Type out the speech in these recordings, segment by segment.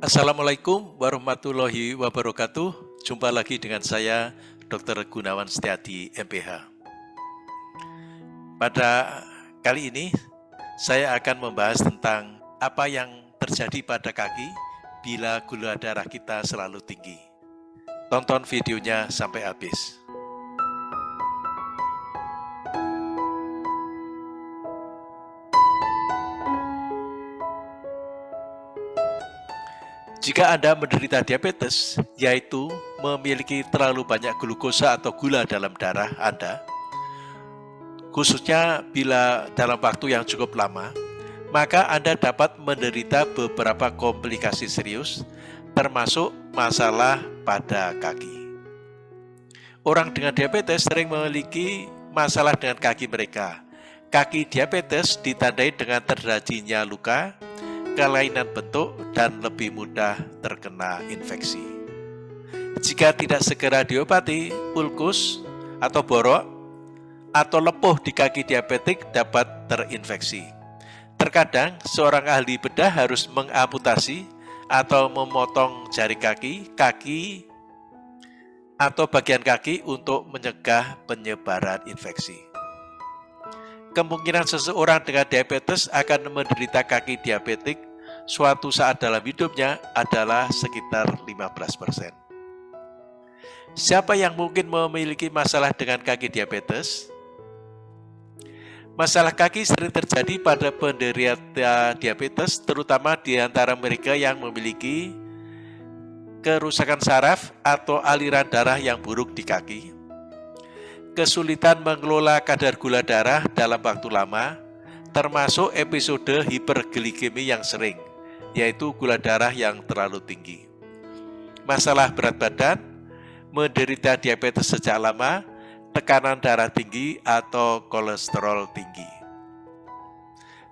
Assalamualaikum warahmatullahi wabarakatuh. Jumpa lagi dengan saya, Dr. Gunawan Setiadi, MPH. Pada kali ini, saya akan membahas tentang apa yang terjadi pada kaki bila gula darah kita selalu tinggi. Tonton videonya sampai habis. Jika Anda menderita diabetes, yaitu memiliki terlalu banyak glukosa atau gula dalam darah Anda, khususnya bila dalam waktu yang cukup lama, maka Anda dapat menderita beberapa komplikasi serius, termasuk masalah pada kaki. Orang dengan diabetes sering memiliki masalah dengan kaki mereka. Kaki diabetes ditandai dengan terjadinya luka, kelainan bentuk, dan lebih mudah terkena infeksi. Jika tidak segera diobati, ulkus atau borok atau lepuh di kaki diabetik dapat terinfeksi. Terkadang seorang ahli bedah harus mengamputasi atau memotong jari kaki, kaki, atau bagian kaki untuk mencegah penyebaran infeksi. Kemungkinan seseorang dengan diabetes akan menderita kaki diabetik suatu saat dalam hidupnya adalah sekitar 15%. Siapa yang mungkin memiliki masalah dengan kaki diabetes? Masalah kaki sering terjadi pada penderita diabetes, terutama di antara mereka yang memiliki kerusakan saraf atau aliran darah yang buruk di kaki, kesulitan mengelola kadar gula darah dalam waktu lama, termasuk episode hiperglikemi yang sering, yaitu gula darah yang terlalu tinggi. Masalah berat badan, menderita diabetes sejak lama, tekanan darah tinggi, atau kolesterol tinggi.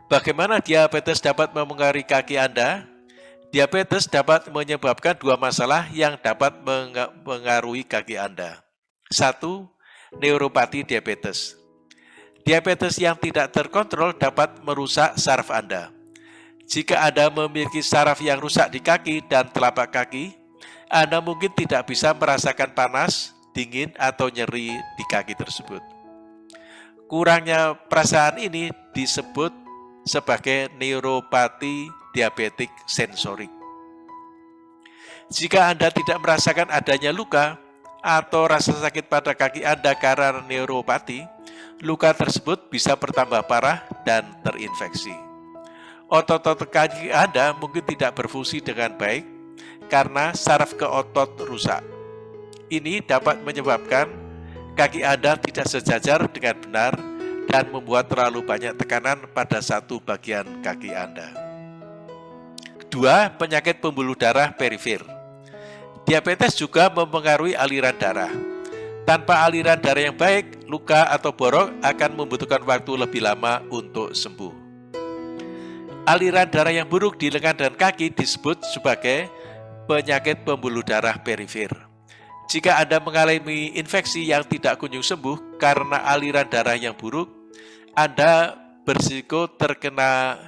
Bagaimana diabetes dapat memengaruhi kaki Anda? Diabetes dapat menyebabkan dua masalah yang dapat mengaruhi kaki Anda. Satu, neuropati diabetes. Diabetes yang tidak terkontrol dapat merusak saraf Anda. Jika Anda memiliki saraf yang rusak di kaki dan telapak kaki, Anda mungkin tidak bisa merasakan panas, dingin, atau nyeri di kaki tersebut. Kurangnya perasaan ini disebut sebagai neuropati diabetik sensorik. Jika Anda tidak merasakan adanya luka, atau rasa sakit pada kaki Anda karena neuropati, luka tersebut bisa bertambah parah dan terinfeksi. Otot-otot kaki Anda mungkin tidak berfungsi dengan baik karena saraf ke otot rusak. Ini dapat menyebabkan kaki Anda tidak sejajar dengan benar dan membuat terlalu banyak tekanan pada satu bagian kaki Anda. Kedua, penyakit pembuluh darah perifer. Diabetes juga mempengaruhi aliran darah. Tanpa aliran darah yang baik, luka atau borok akan membutuhkan waktu lebih lama untuk sembuh. Aliran darah yang buruk di lengan dan kaki disebut sebagai penyakit pembuluh darah perifer. Jika Anda mengalami infeksi yang tidak kunjung sembuh karena aliran darah yang buruk, Anda berisiko terkena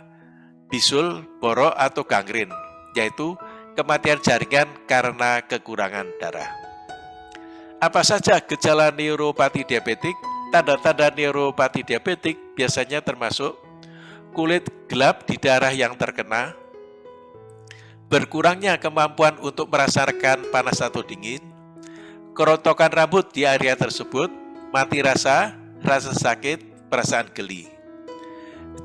bisul, borok, atau gangren, yaitu kematian jaringan karena kekurangan darah. Apa saja gejala neuropati diabetik? Tanda-tanda neuropati diabetik biasanya termasuk kulit gelap di darah yang terkena, berkurangnya kemampuan untuk merasakan panas atau dingin, kerontokan rambut di area tersebut, mati rasa, rasa sakit, perasaan geli.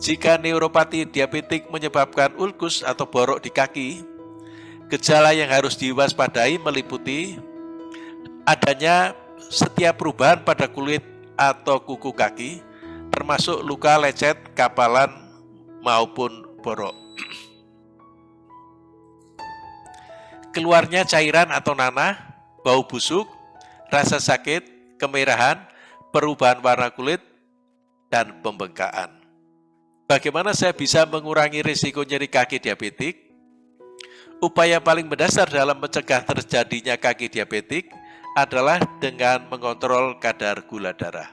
Jika neuropati diabetik menyebabkan ulkus atau borok di kaki, Gejala yang harus diwaspadai meliputi adanya setiap perubahan pada kulit atau kuku kaki, termasuk luka lecet, kapalan, maupun borok. Keluarnya cairan atau nanah, bau busuk, rasa sakit, kemerahan, perubahan warna kulit, dan pembengkakan. Bagaimana saya bisa mengurangi risiko nyeri kaki diabetik? Upaya paling mendasar dalam mencegah terjadinya kaki diabetik adalah dengan mengontrol kadar gula darah.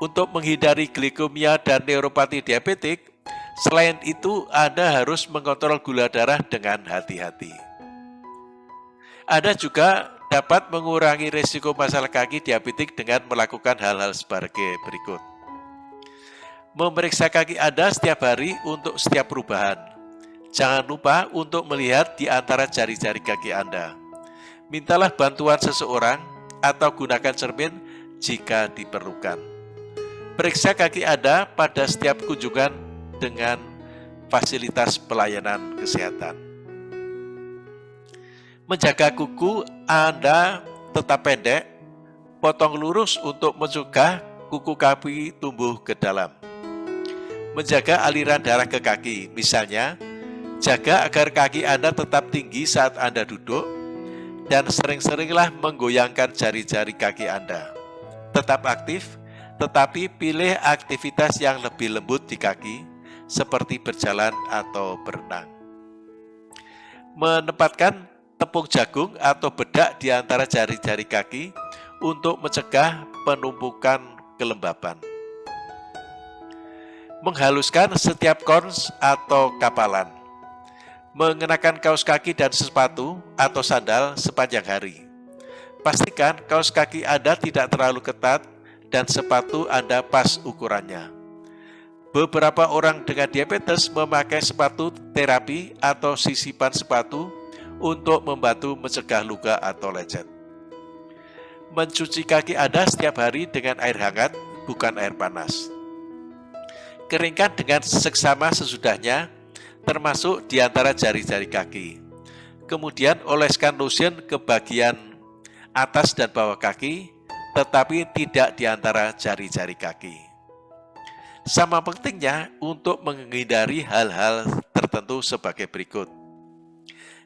Untuk menghindari glikemia dan neuropati diabetik, Selain itu, Anda harus mengontrol gula darah dengan hati-hati. Anda juga dapat mengurangi risiko masalah kaki diabetik dengan melakukan hal-hal sebagai berikut. Memeriksa kaki Anda setiap hari untuk setiap perubahan. Jangan lupa untuk melihat di antara jari-jari kaki Anda. Mintalah bantuan seseorang atau gunakan cermin jika diperlukan. Periksa kaki Anda pada setiap kunjungan dengan fasilitas pelayanan kesehatan. Menjaga kuku Anda tetap pendek, potong lurus untuk mencegah kuku kaki tumbuh ke dalam. Menjaga aliran darah ke kaki, misalnya, jaga agar kaki Anda tetap tinggi saat Anda duduk, dan sering-seringlah menggoyangkan jari-jari kaki Anda. Tetap aktif, tetapi pilih aktivitas yang lebih lembut di kaki, seperti berjalan atau berenang. Menempatkan tepung jagung atau bedak di antara jari-jari kaki untuk mencegah penumpukan kelembapan. Menghaluskan setiap kons atau kapalan. Mengenakan kaos kaki dan sepatu atau sandal sepanjang hari. Pastikan kaos kaki Anda tidak terlalu ketat dan sepatu Anda pas ukurannya. Beberapa orang dengan diabetes memakai sepatu terapi atau sisipan sepatu untuk membantu mencegah luka atau lecet. Mencuci kaki Anda setiap hari dengan air hangat, bukan air panas. Keringkan dengan seksama sesudahnya, termasuk di antara jari-jari kaki. Kemudian oleskan lotion ke bagian atas dan bawah kaki tetapi tidak di antara jari-jari kaki. Sama pentingnya untuk menghindari hal-hal tertentu sebagai berikut.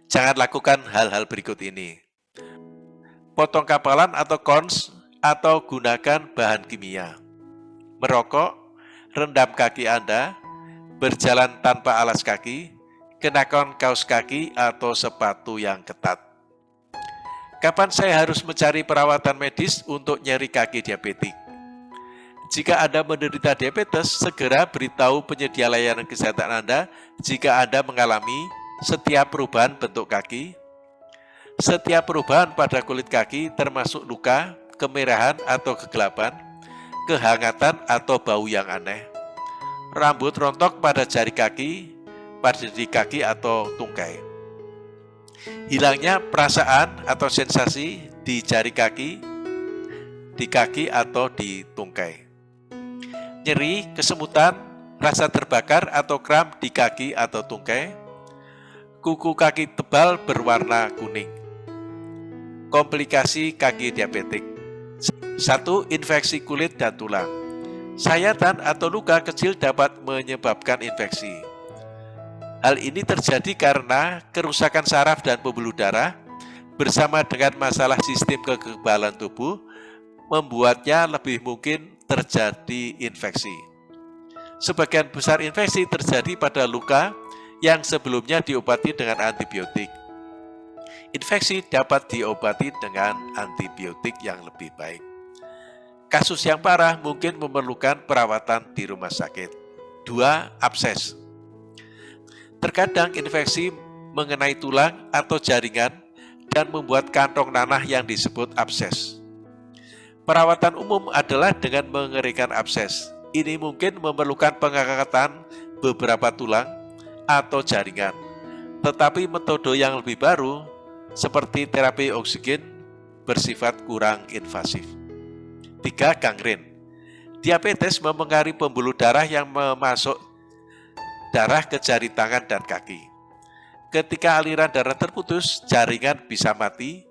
Jangan lakukan hal-hal berikut ini. Potong kapalan atau kons atau gunakan bahan kimia. Merokok, rendam kaki Anda, berjalan tanpa alas kaki, kenakan kaos kaki atau sepatu yang ketat. Kapan saya harus mencari perawatan medis untuk nyeri kaki diabetik? Jika Anda menderita diabetes, segera beritahu penyedia layanan kesehatan Anda jika Anda mengalami setiap perubahan bentuk kaki, setiap perubahan pada kulit kaki termasuk luka, kemerahan atau kegelapan, kehangatan atau bau yang aneh, rambut rontok pada jari kaki, pada di kaki atau tungkai hilangnya perasaan atau sensasi di jari kaki, di kaki atau di tungkai. Nyeri, kesemutan, rasa terbakar atau kram di kaki atau tungkai, kuku kaki tebal berwarna kuning. Komplikasi kaki diabetik. Satu, infeksi kulit dan tulang. Sayatan atau luka kecil dapat menyebabkan infeksi Hal ini terjadi karena kerusakan saraf dan pembuluh darah bersama dengan masalah sistem kekebalan tubuh membuatnya lebih mungkin terjadi infeksi. Sebagian besar infeksi terjadi pada luka yang sebelumnya diobati dengan antibiotik. Infeksi dapat diobati dengan antibiotik yang lebih baik. Kasus yang parah mungkin memerlukan perawatan di rumah sakit. Dua, abses. Terkadang infeksi mengenai tulang atau jaringan dan membuat kantong nanah yang disebut abses. Perawatan umum adalah dengan mengerikan abses. Ini mungkin memerlukan pengangkatan beberapa tulang atau jaringan. Tetapi metode yang lebih baru seperti terapi oksigen bersifat kurang invasif. 3. Gangren Diabetes memengaruhi pembuluh darah yang memasuk darah ke jari tangan dan kaki. Ketika aliran darah terputus, jaringan bisa mati.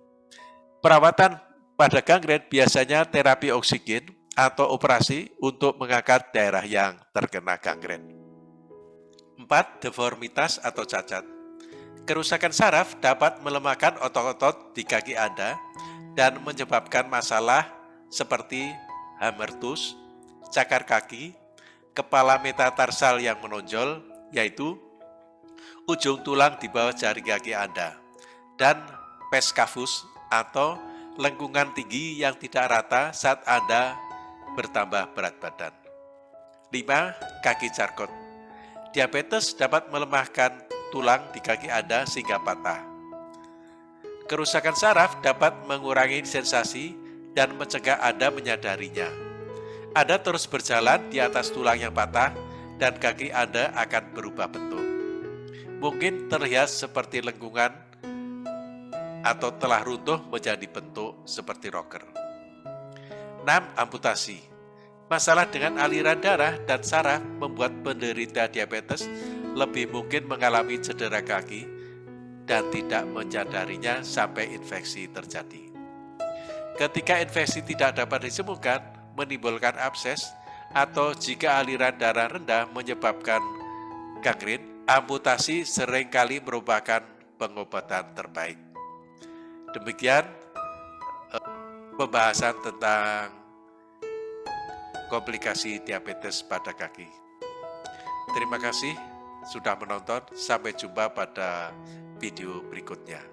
Perawatan pada gangren biasanya terapi oksigen atau operasi untuk mengangkat daerah yang terkena gangren. 4. Deformitas atau cacat. Kerusakan saraf dapat melemahkan otot-otot di kaki Anda dan menyebabkan masalah seperti hamertus, cakar kaki, kepala metatarsal yang menonjol, yaitu ujung tulang di bawah jari kaki Anda, dan peskafus atau lengkungan tinggi yang tidak rata saat Anda bertambah berat badan. 5. Kaki carkot Diabetes dapat melemahkan tulang di kaki Anda sehingga patah. Kerusakan saraf dapat mengurangi sensasi dan mencegah Anda menyadarinya. Anda terus berjalan di atas tulang yang patah dan kaki Anda akan berubah bentuk. Mungkin terlihat seperti lengkungan atau telah runtuh menjadi bentuk seperti rocker. 6. Amputasi Masalah dengan aliran darah dan saraf membuat penderita diabetes lebih mungkin mengalami cedera kaki dan tidak menyadarinya sampai infeksi terjadi. Ketika infeksi tidak dapat disembuhkan, menimbulkan abses, atau jika aliran darah rendah menyebabkan gangren, amputasi sering kali merupakan pengobatan terbaik. Demikian eh, pembahasan tentang komplikasi diabetes pada kaki. Terima kasih sudah menonton, sampai jumpa pada video berikutnya.